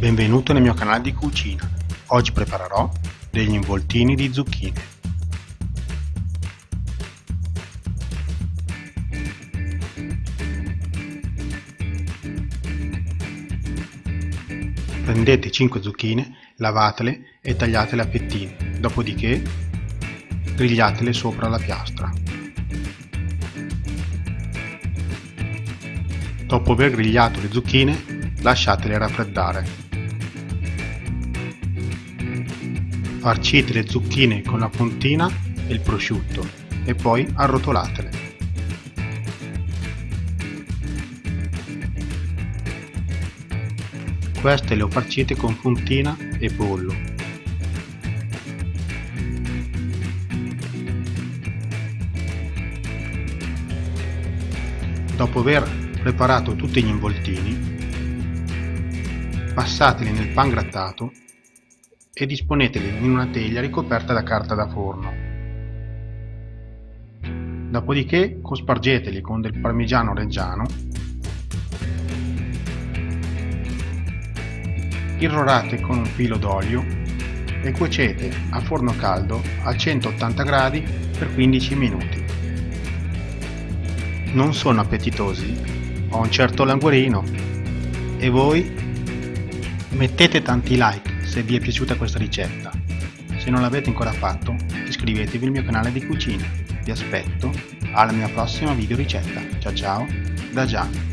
Benvenuto nel mio canale di cucina. Oggi preparerò degli involtini di zucchine. Prendete 5 zucchine, lavatele e tagliatele a fettine, dopodiché grigliatele sopra la piastra. Dopo aver grigliato le zucchine, lasciatele raffreddare. Farcite le zucchine con la fontina e il prosciutto e poi arrotolatele. Queste le ho farcite con fontina e pollo. Dopo aver preparato tutti gli involtini, passateli nel pan grattato e disponeteli in una teglia ricoperta da carta da forno. Dopodiché cospargeteli con del parmigiano reggiano irrorate con un filo d'olio e cuocete a forno caldo a 180 gradi per 15 minuti. Non sono appetitosi, ho un certo languorino. E voi? Mettete tanti like se vi è piaciuta questa ricetta. Se non l'avete ancora fatto, iscrivetevi al mio canale di cucina. Vi aspetto alla mia prossima video ricetta. Ciao ciao, da Gian.